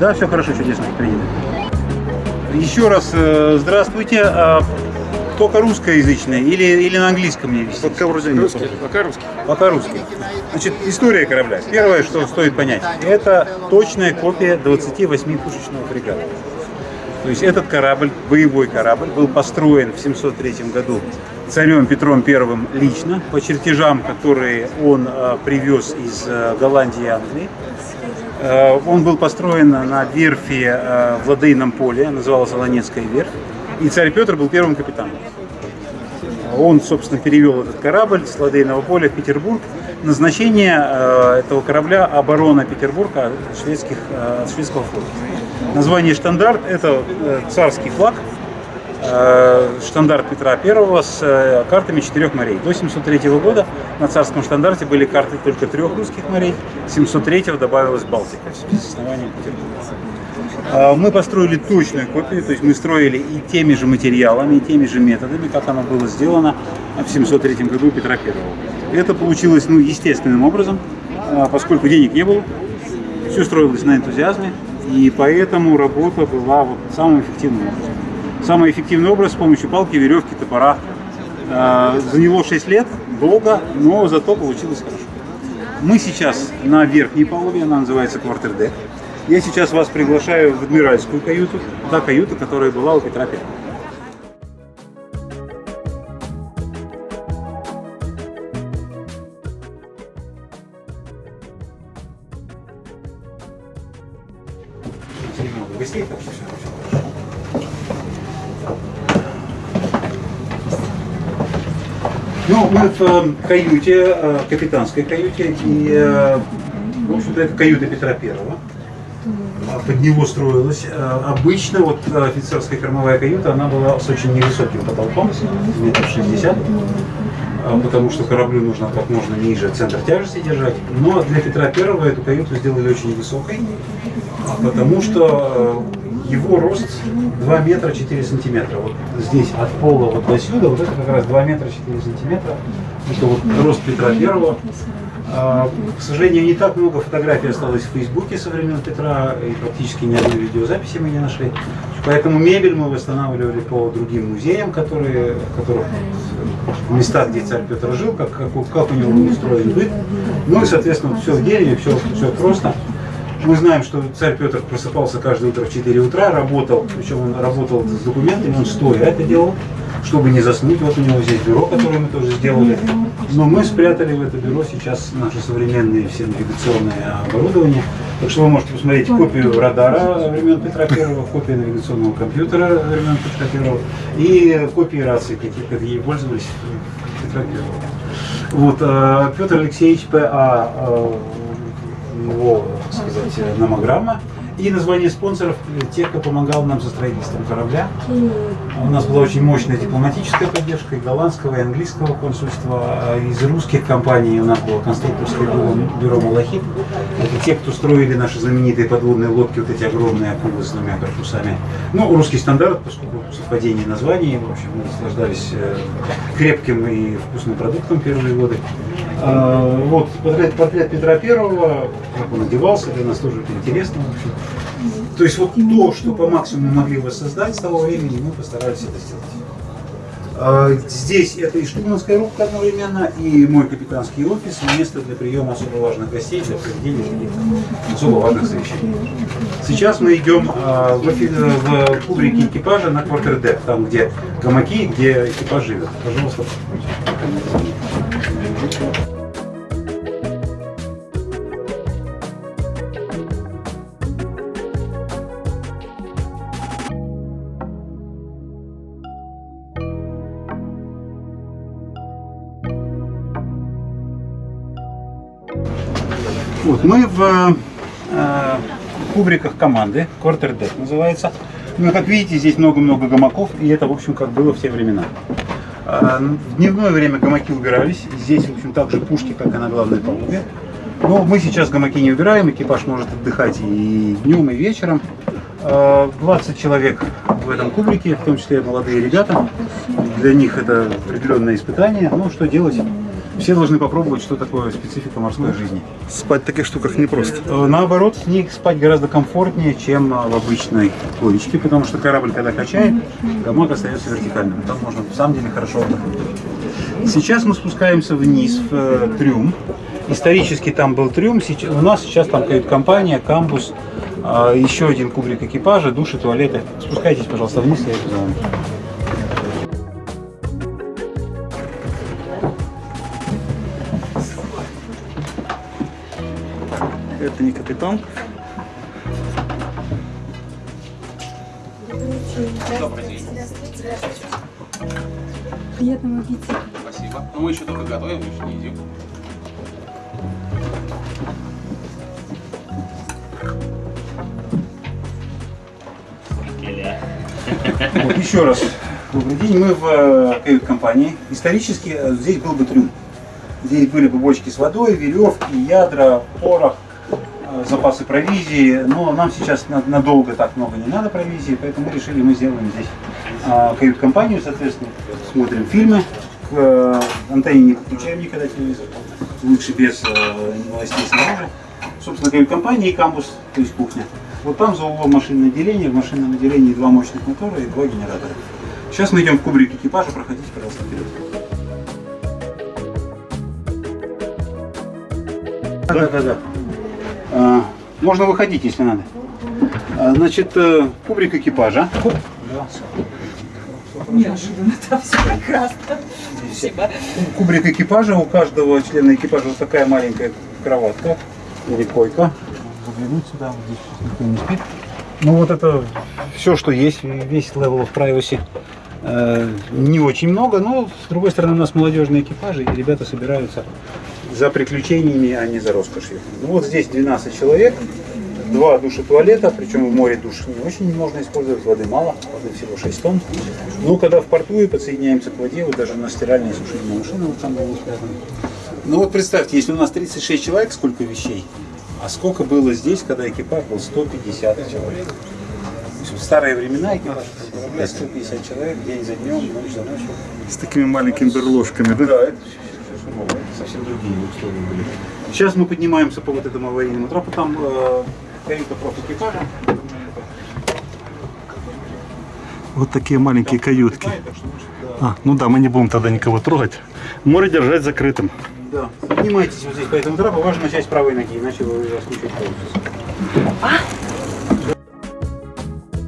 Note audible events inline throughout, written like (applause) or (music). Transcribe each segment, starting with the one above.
Да, все хорошо, чудесно, принято. Еще раз э, здравствуйте. А, только русскоязычные или, или на английском мне вести? Пока вроде русский, пока русский. Пока русский. Значит, история корабля. Первое, что стоит понять, это точная копия 28-пушечного фрегата. То есть этот корабль, боевой корабль, был построен в 703 году царем Петром I лично по чертежам, которые он э, привез из э, Голландии и Англии. Э, он был построен на верфи э, в Ладейном поле, называлась Ланецкая верфь. И царь Петр был первым капитаном. Он, собственно, перевел этот корабль с Ладейного поля в Петербург. Назначение э, этого корабля – оборона Петербурга от, шведских, от шведского флота. Название «Штандарт» – это царский флаг, штандарт Петра I с э, картами четырех морей. До 703 года на царском штандарте были карты только трех русских морей, 703 добавилась Балтика с основанием Петербурга. А, мы построили точную копию, то есть мы строили и теми же материалами, и теми же методами, как оно было сделано в 703 году Петра I. Это получилось ну, естественным образом, поскольку денег не было, все строилось на энтузиазме, и поэтому работа была вот самым эффективным образом. Самый эффективный образ с помощью палки, веревки, топора. А, заняло 6 лет, долго, но зато получилось хорошо. Мы сейчас на верхней палубе, она называется квартердек. Я сейчас вас приглашаю в адмиральскую каюту, та каюта, которая была у Петра Первого. Ну, мы в э, каюте, э, капитанской каюте, и, э, в общем-то, это каюта Петра Первого под него строилась. Э, обычно вот офицерская кормовая каюта, она была с очень невысоким потолком, метров 60, э, потому что кораблю нужно как можно ниже центр тяжести держать. Но для Петра Первого эту каюту сделали очень высокой, потому что его рост 2 метра 4 сантиметра. Вот здесь от пола вот до сюда, вот это как раз 2 метра 4 сантиметра. Это вот рост Петра Первого. А, к сожалению, не так много фотографий осталось в Фейсбуке со времен Петра, и практически ни одной видеозаписи мы не нашли. Поэтому мебель мы восстанавливали по другим музеям, которые, которых в местах, где царь Петр жил, как, как, как у него был устроен быт. Ну и, соответственно, все в дереве, все, все просто. Мы знаем, что царь Петр просыпался каждое утро в 4 утра, работал, причем он работал с документами, он стоя это делал чтобы не заснуть. Вот у него здесь бюро, которое мы тоже сделали. Но мы спрятали в это бюро сейчас наши современные все навигационные оборудование. Так что вы можете посмотреть копию радара времен Петра Первого, копию навигационного компьютера времен Петра Первого и копии рации, какие, какие пользовались Петра Первого. Вот, э, Петр Алексеевич П.А. Э, его, сказать, номограмма. И название спонсоров э, тех, кто помогал нам со строительством корабля. У нас была очень мощная дипломатическая поддержка и голландского, и английского консульства. А из русских компаний у нас было конструкторское бюро, бюро «Малахит». Это те, кто строили наши знаменитые подводные лодки, вот эти огромные акулы с двумя корпусами. Ну, русский стандарт, поскольку совпадение названий, в общем, мы наслаждались э, крепким и вкусным продуктом первые годы. А, вот портрет, портрет Петра Первого, как он одевался, для нас тоже это интересно. В общем. То есть вот то, что по максимуму могли воссоздать с того времени, мы постарались это сделать. А, здесь это и штурманская рубка одновременно, и мой капитанский офис, место для приема особо важных гостей, для проведения особо важных совещаний. Сейчас мы идем а, в, в кубрике экипажа на квартердек, там где гамаки, где экипаж живет. Пожалуйста. В э, кубриках команды, квартердек называется. Ну, как видите, здесь много-много гамаков, и это, в общем, как было в те времена. Э, в дневное время гамаки убирались, здесь, в общем, также пушки, как и на главной палубе. Но мы сейчас гамаки не убираем, экипаж может отдыхать и днем, и вечером. 20 э, человек в этом кубрике, в том числе молодые ребята. Для них это определенное испытание. Ну, что делать? Все должны попробовать, что такое специфика морской жизни. Спать в таких штуках непросто. Э, Наоборот, в них спать гораздо комфортнее, чем а, в обычной лодочке, потому что корабль, когда качает, гамак остается вертикальным. Там можно, в самом деле, хорошо отдохнуть. Сейчас мы спускаемся вниз, в э, трюм. Исторически там был трюм, у нас сейчас там кают-компания, камбус, еще один кубрик экипажа, души, туалеты. Спускайтесь, пожалуйста, вниз, я иду за вами. Это не капитан. Приятного аппетита. Спасибо. Но мы еще только готовим, еще не едим. Вот еще раз. Добрый день. Мы в э, кают-компании. Исторически э, здесь был бы трюм. Здесь были бы бочки с водой, веревки, ядра, порох, э, запасы провизии. Но нам сейчас на- надолго так много не надо провизии, поэтому мы решили, мы сделаем здесь а, кают-компанию, соответственно, смотрим фильмы. К э, антенне не подключаем никогда телевизор. Лучше без э, новостей снаружи. Собственно, кают-компания и камбус, то есть кухня. Вот там за углом машинное отделение. В машинном отделении два мощных мотора и два генератора. Сейчас мы идем в кубрик экипажа. Проходите, пожалуйста, вперед. Да, да, да. Можно выходить, если надо. А, значит, э, кубрик экипажа. Неожиданно, (laughs) там все прекрасно. Спасибо. Кубрик экипажа. У каждого члена экипажа вот такая маленькая кроватка или койка. Заглянуть сюда, вот здесь никто не спит. Ну вот это все, что есть, весь level of privacy. Э, Не очень много, но с другой стороны у нас молодежные экипажи, и ребята собираются за приключениями, а не за роскошью. Ну вот здесь 12 человек, два душа туалета, причем в море душ не очень можно использовать, воды мало, воды всего 6 тонн. Ну, когда в порту и подсоединяемся к воде, вот даже на стиральной сушильной машине вот там было спрятано. Ну вот представьте, если у нас 36 человек, сколько вещей, а сколько было здесь, когда экипаж был 150 человек. В старые времена экипаж корабля 150 человек, день за днем, ночь за ночью. С такими маленькими берложками, да? Да, это это совсем другие условия были. Сейчас мы поднимаемся по вот этому аварийному трапу, там э, каюта профэкипажа. Вот такие маленькие каютки. А, ну да, мы не будем тогда никого трогать. Море держать закрытым. Да. Поднимайтесь вот здесь по этому трапу, важно с правой ноги, иначе вы раскручиваете полностью.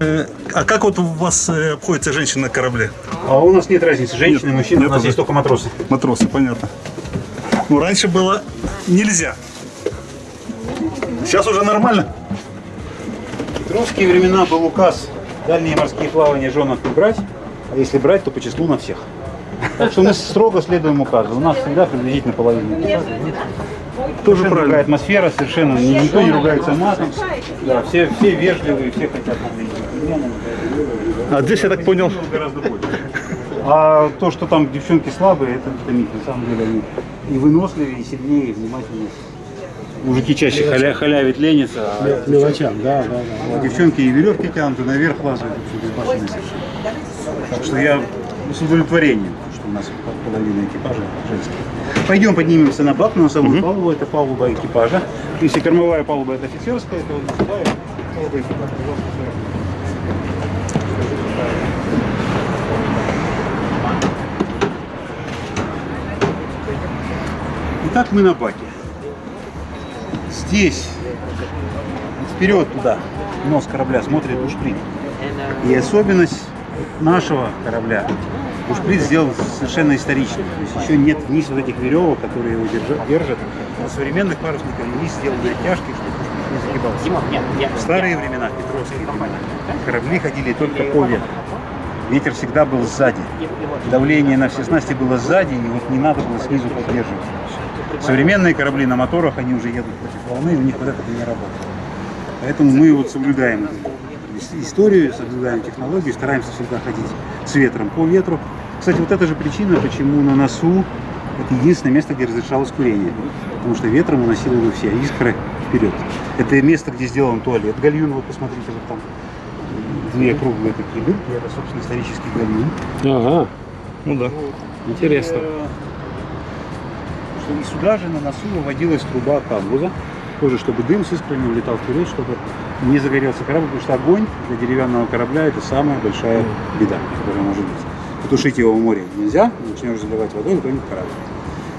А как вот у вас э, обходится женщина на корабле? А у нас нет разницы, женщины, мужчины, нет у нас есть только матросы. Матросы, понятно. Ну, раньше было нельзя. Сейчас уже нормально. В петровские времена был указ дальние морские плавания женок не брать, а если брать, то по числу на всех. Так что мы строго следуем указу. У нас всегда приблизительно половина. Тоже Совершенно другая правильно. атмосфера, совершенно ни- никто не ругается матом. Да, все, все вежливые, все хотят выглядеть джентльменами. А здесь, я так понял, больше. А то, что там девчонки слабые, это, это миф. На самом деле они и выносливее, и сильнее, и внимательнее. Мужики чаще халя, халявят, ленятся, а Мелочам, да, да, да. а девчонки и веревки тянут, и наверх лазают. Так что я с удовлетворением, что у нас половина экипажа женских. Пойдем поднимемся на бак, на носовую палубу, это палуба экипажа. Если кормовая палуба это офицерская, то вот носовая палуба экипажа, сюда. Итак, мы на баке. Здесь, вперед туда, нос корабля смотрит бушприт. И особенность нашего корабля, бушприт сделан совершенно исторично. То есть еще нет вниз вот этих веревок, которые его держат. держат. На современных парусниках вниз сделаны оттяжки, чтобы не загибался. В старые времена, в Петровские времена, корабли ходили только по ветру. Ветер всегда был сзади. Давление на все снасти было сзади, и вот не надо было снизу поддерживать. Современные корабли на моторах, они уже едут против волны, у них вот это не работает. Поэтому мы вот соблюдаем ис- историю, соблюдаем технологию, стараемся всегда ходить с ветром по ветру. Кстати, вот это же причина, почему на носу это единственное место, где разрешалось курение. Потому что ветром уносило бы все искры вперед. Это место, где сделан туалет. Гальюн, вот посмотрите, вот там две круглые такие дырки, это, собственно, исторический гальюн. Ага, ну да. интересно. Э, И сюда же на носу выводилась труба камбуза, тоже чтобы дым с искрами улетал вперед, чтобы не загорелся корабль, потому что огонь для деревянного корабля это самая большая беда, которая может быть. Потушить его в море нельзя, начнешь заливать водой, утонет корабль.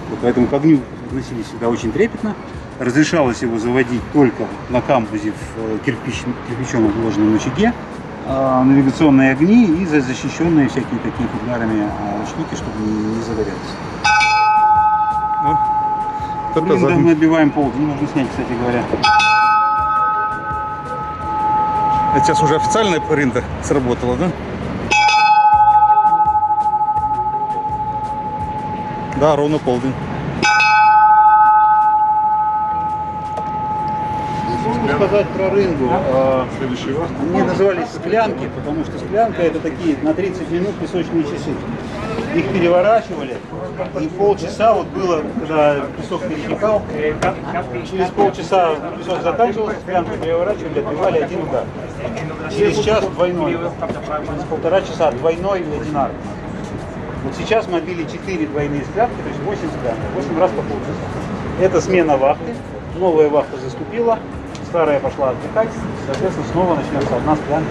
Вот поэтому к огню относились всегда очень трепетно. Разрешалось его заводить только на камбузе в э, кирпич, кирпичом обложенном очаге, а, навигационные огни и за- защищенные всякие такие футлярами а, штуки, чтобы не, не загорелось. Это Блин, да, мы отбиваем полдень, нужно снять, кстати говоря. Это сейчас уже официальная принта сработала, да? Да, ровно полдень. Могу сказать про рынгу. а, Следующий. Они назывались склянки, потому что склянка это такие на 30 минут песочные часы. Их переворачивали, и полчаса вот было, когда песок перетекал, через полчаса песок заканчивался, склянку переворачивали, отбивали один удар. Через час двойной, через полтора часа двойной и одинарный. Вот сейчас мы отбили 4 двойные склянки, то есть 8 склянок, 8 раз по полчаса. Это смена вахты, новая вахта заступила, старая пошла отдыхать, соответственно, снова начнется одна склянка.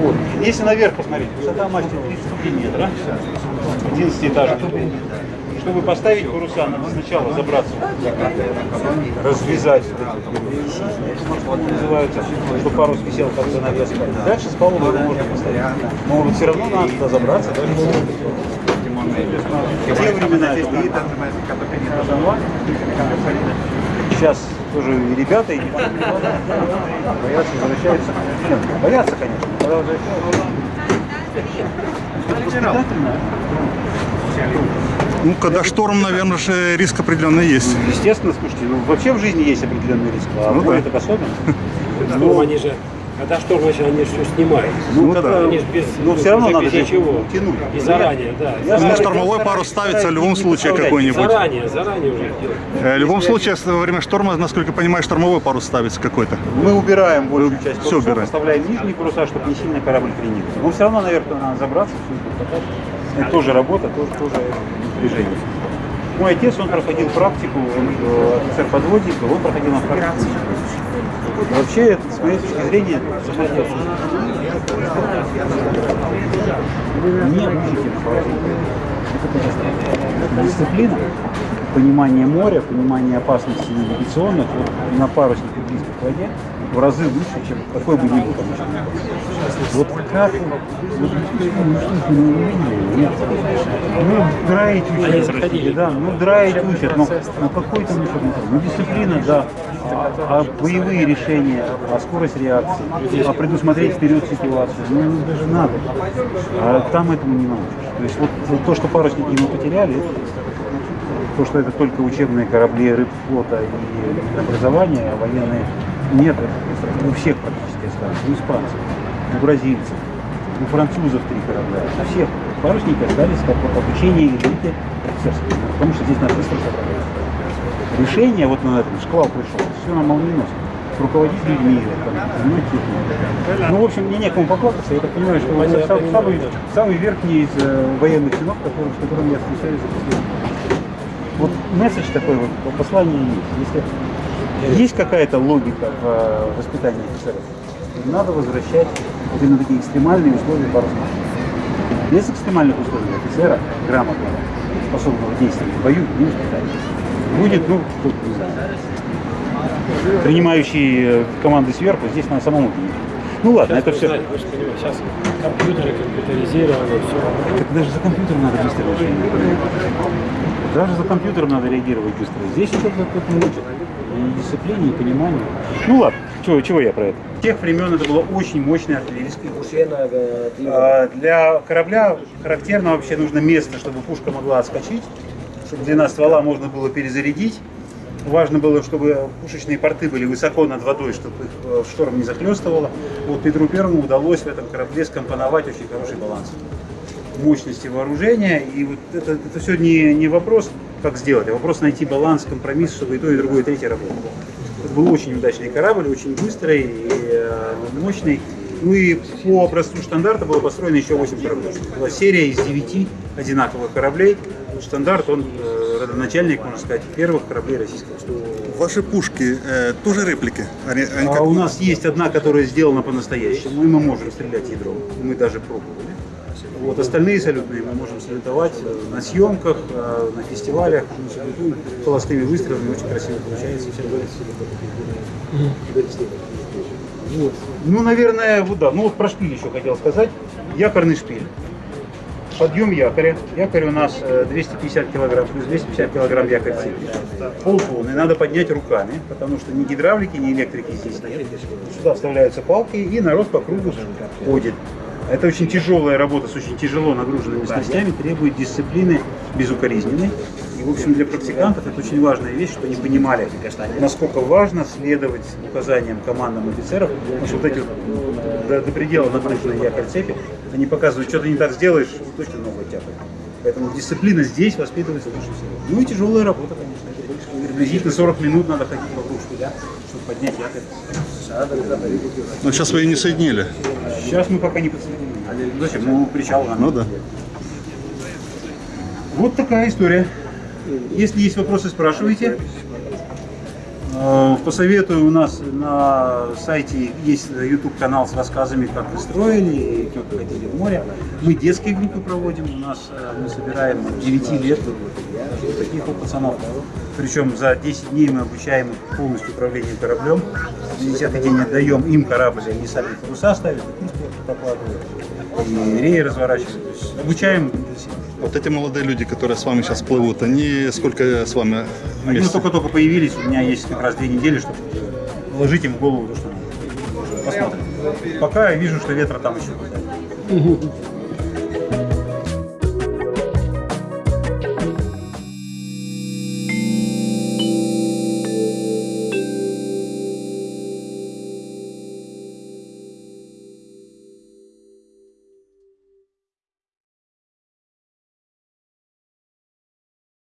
Вот. Если наверх посмотреть, высота мастера 33 метра, 11 этажей. Чтобы поставить паруса, надо сначала забраться, развязать называются, чтобы парус висел как занавеска. Дальше с палубы его можно поставить. Но вот все равно надо туда забраться. Даже в те времена это. Сейчас тоже и ребята, и боятся, возвращаются. Боятся, конечно, когда возвращаются. Воспитательно. Ну, когда шторм, наверное, же риск определенный есть. Естественно, слушайте, ну вообще в жизни есть определенный риск, а Ну да. так особенно. Шторм они же, когда шторм начал, они все снимают. Ну когда- да. Они ж без- но все равно надо без же ничего. тянуть. И заранее, да. Я Ну, штормовой парус стараюсь ставится в любом случае какой-нибудь. Заранее, заранее уже делать. Э, В любом случае, во время шторма, насколько я понимаю, штормовой парус ставится какой-то. Мы убираем большую Вы часть парусов, убираете? оставляем нижние паруса, чтобы не сильно корабль кренил. Но все равно, наверное, надо забраться, все это. Это тоже работа, тоже, тоже напряжение. Мой отец, он проходил практику, он э, офицер подводник, он проходил на практику. Вообще, с моей точки зрения, не учите Это дисциплина, понимание моря, понимание опасностей навигационных вот, на паруснике близко к воде в разы выше, чем какой бы ни был еще. Вот как вот. Ну, драить учат, Они да, ну драить учат, но, но какой там еще? Ну дисциплина, да, а, а боевые решения, а скорость реакции, а предусмотреть вперед ситуацию, ну ну, даже надо. А там этому не научишь. То есть вот то, что парусники мы потеряли, то, что это только учебные корабли рыбфлота и образование, а военные нет, у всех практически осталось, у испанцев, у бразильцев, у французов три корабля, у всех парусники остались как вот обучение элиты офицерской, потому что здесь написано Решение вот на этом, шквал пришел, все на молниеносно. Руководить людьми, там. Ну, в общем, мне некому поплакаться, я так понимаю, что Понятно, сам- самый, самый верхний из э, военных чинов, который, с которым я встречаюсь за последние вот месседж такой вот, послание есть. Если есть какая-то логика в э, воспитании офицеров, надо возвращать вот именно такие экстремальные условия парусного. Без экстремальных условий офицера, грамотного, способного действовать в бою, не воспитать. Будет, ну, кто не знаю, принимающий э, команды сверху, здесь надо самому принимать. Ну ладно, это все. Знаете, вы же понимаете, сейчас компьютеры, компьютеризированы, все. Так даже за компьютером надо быстро решение. Даже за компьютером надо реагировать быстро. Здесь это тут не учат. И дисциплине, и пониманию. Ну ладно, чего, чего я про это? В тех времен это было очень мощное артиллерийское А, Для корабля характерно вообще нужно место, чтобы пушка могла отскочить, чтобы длина ствола можно было перезарядить. Важно было, чтобы пушечные порты были высоко над водой, чтобы их э, в шторм не захлестывало. Вот Петру Первому удалось в этом корабле скомпоновать очень хороший баланс мощности вооружения. И вот это, это все не, не вопрос, как сделать, а вопрос найти баланс, компромисс, чтобы и то, и другое, и третье работало. Это был очень удачный корабль, очень быстрый и э, мощный. Ну и по образцу стандарта было построено еще 8 кораблей. Была серия из 9 одинаковых кораблей. стандарт, он э, родоначальник, можно сказать, первых кораблей российского. Ваши пушки э, тоже реплики? Они, они А как- у нас есть одна, которая сделана по-настоящему, и мы можем стрелять ядром. Мы даже пробовали. Вот остальные салютные мы можем салютовать э, на съемках, э, на фестивалях, холостыми выстрелами, очень красиво получается. Вот. Ну, наверное, вот да. Ну вот про шпиль еще хотел сказать. Якорный шпиль. Подъем якоря. Якорь у нас э, 250 килограмм, плюс 250 килограмм якорь цепи. Полтонны. Надо поднять руками, потому что ни гидравлики, ни электрики здесь нет. Сюда вставляются палки и народ по кругу ходит. Это очень тяжелая работа с очень тяжело нагруженными снастями, требует дисциплины безукоризненной. И, в общем, для практикантов это очень важная вещь, что они понимали, насколько важно следовать указаниям командам офицеров, потому что вот эти вот до, до предела нагруженные якорь цепи, они показывают, что ты не так сделаешь, точно ногу тяпает. Поэтому дисциплина здесь воспитывается лучше всего. Ну и тяжелая работа, конечно. Приблизительно 40 минут надо ходить вокруг шпиля, чтобы поднять якорь. Ну, сейчас вы ее не соединили. Сейчас мы пока не подсоединены. Зачем? Ну, причал надо. Ну да. Вот такая история. Если есть вопросы, спрашивайте. Э, Посоветую, у нас на сайте есть YouTube канал с рассказами, как мы строили и как ходили в море. Мы детские группы проводим, у нас э, мы собираем от 9 лет таких вот пацанов. Причем за 10 дней мы обучаем их полностью управлению кораблем. На 10 день отдаем им корабль, они сами паруса ставят, и курс прокладывают, и реи разворачивают. То есть обучаем. Вот эти молодые люди, которые с вами сейчас плывут, они сколько с вами Они вместе? только-только появились, у меня есть как раз две недели, чтобы вложить им в голову то, что. Посмотрим. Пока я вижу, что ветра там еще хватает.